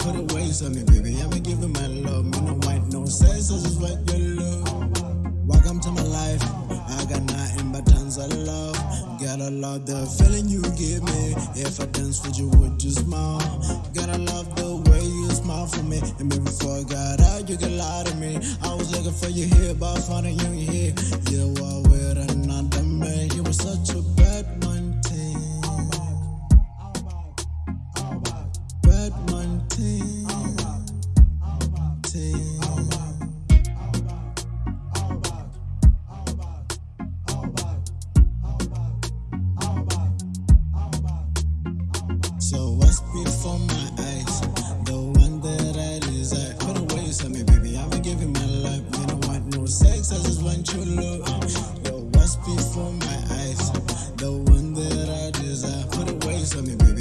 Put a waist on me, baby. I'ma give you my love. Me No white, no sex, I just want your love. Welcome to my life. I got nothing but tons of love. Gotta love the feeling you give me. If I dance with you, would you smile? Gotta love the way you smile for me. And before I got out, you could lie to me. I was looking for you here, but finding you here. team. Team. So what's before my eyes? The one that I desire. Put away you me, baby. I've been giving my life. I don't want no sex. I just want you your love. Yo, what's before my eyes? The one that I desire. Put away you me, baby.